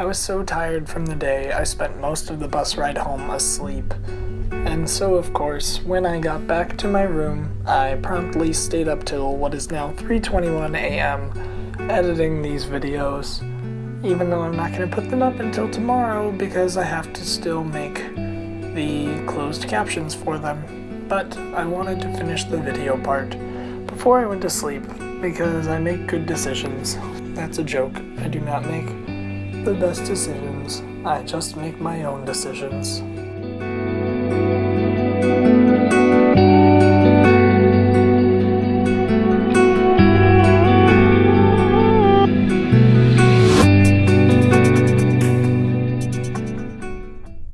I was so tired from the day I spent most of the bus ride home asleep. And so, of course, when I got back to my room, I promptly stayed up till what is now 3:21 a.m. editing these videos. Even though I'm not going to put them up until tomorrow because I have to still make the closed captions for them. But I wanted to finish the video part before I went to sleep because I make good decisions. That's a joke. I do not make the best decisions. I just make my own decisions.